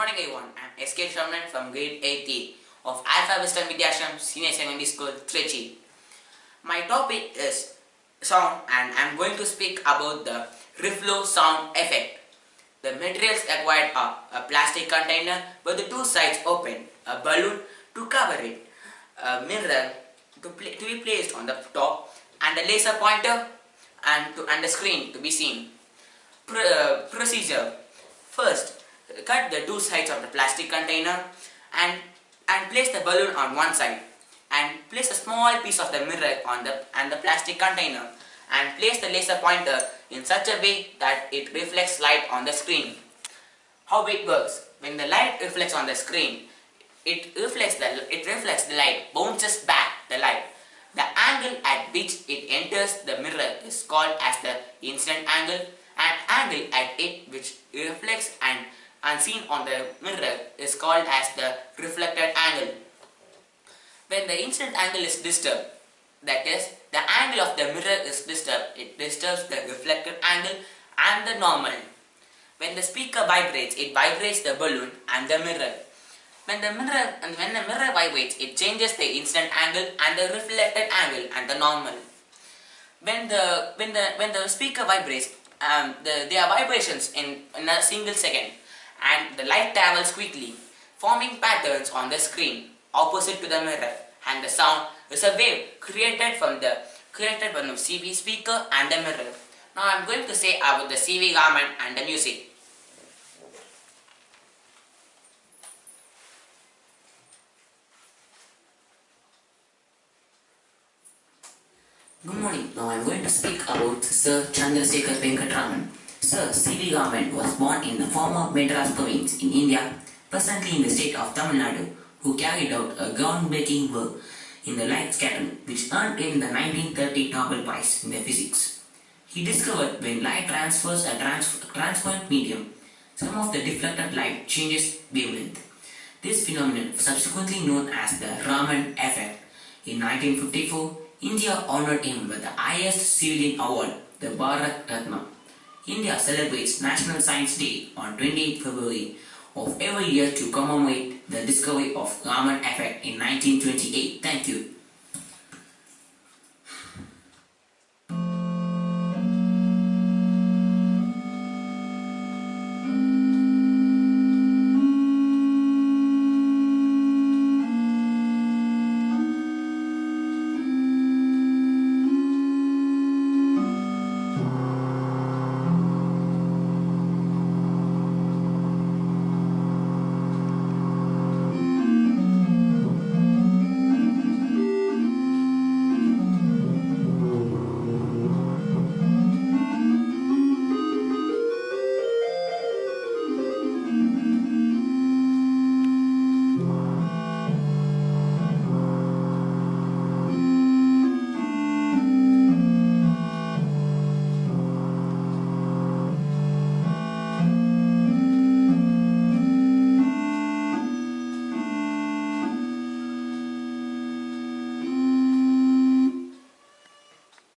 morning everyone. I'm SK Sharman from grade 8 of Alpha Wisdom Vidyashram Senior Secondary School, Trichy. My topic is sound and I'm going to speak about the reflow sound effect. The materials acquired are a plastic container with the two sides open, a balloon to cover it, a mirror to, to be placed on the top and a laser pointer and, to, and a screen to be seen. Uh, procedure. First, cut the two sides of the plastic container and, and place the balloon on one side and place a small piece of the mirror on the and the plastic container and place the laser pointer in such a way that it reflects light on the screen. How it works? When the light reflects on the screen, it reflects the it reflects the light, bounces back the light. The angle at which it enters the mirror is called as the incident angle and angle at it which reflects and unseen on the mirror is called as the reflected angle. When the incident angle is disturbed, that is, the angle of the mirror is disturbed, it disturbs the reflected angle and the normal. When the speaker vibrates, it vibrates the balloon and the mirror. When the mirror and when the mirror vibrates, it changes the incident angle and the reflected angle and the normal. When the when the when the speaker vibrates, um, the, there are vibrations in, in a single second and the light travels quickly, forming patterns on the screen opposite to the mirror and the sound is a wave created from the created from the CV speaker and the mirror. Now I am going to say about the CV Raman and the music. Good morning. Now I am going to speak about Sir Chandrasekhar Venkatraman. Sir C.V. Raman was born in the former Madras province in India, presently in the state of Tamil Nadu, who carried out a groundbreaking work in the light scattering which earned him the 1930 Nobel Prize in Physics. He discovered when light transfers a trans transparent medium, some of the deflected light changes wavelength. This phenomenon, subsequently known as the Raman effect, in 1954, India honored him with the highest civilian award, the Bharat Ratna. India celebrates National Science Day on 28 February of every year to commemorate the discovery of Raman effect in 1928. Thank you.